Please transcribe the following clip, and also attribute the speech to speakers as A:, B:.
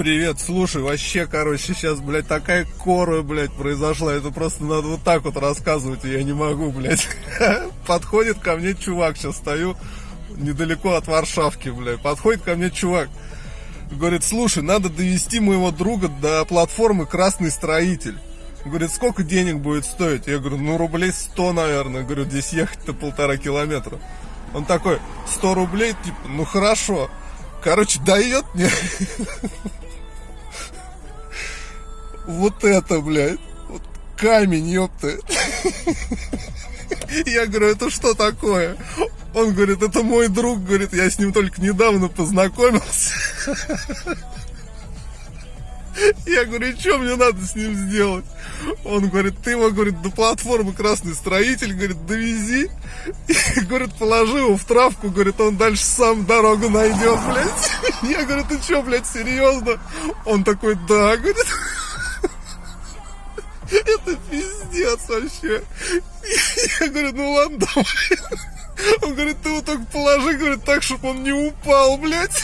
A: Привет, слушай, вообще, короче, сейчас, блядь, такая кора, блядь, произошла. Это просто надо вот так вот рассказывать, и я не могу, блядь. Подходит ко мне чувак, сейчас стою недалеко от Варшавки, блядь. Подходит ко мне чувак, говорит, слушай, надо довести моего друга до платформы «Красный строитель». Говорит, сколько денег будет стоить? Я говорю, ну рублей 100, наверное. Говорю, здесь ехать-то полтора километра. Он такой, 100 рублей, типа, ну хорошо. Короче, дает мне вот это, блядь, вот камень, ёпта. Я говорю, это что такое? Он говорит, это мой друг, говорит, я с ним только недавно познакомился. Я говорю, что мне надо с ним сделать? Он говорит, ты его, говорит, до платформы Красный Строитель, говорит, довези. И, говорит, положи его в травку, говорит, он дальше сам дорогу найдет, блядь. Я говорю, ты что, блядь, серьезно? Он такой, да, говорит. Это пиздец вообще. Я говорю, ну ладно, давай. Он говорит, ты его только положи, говорит, так, чтобы он не упал, блядь.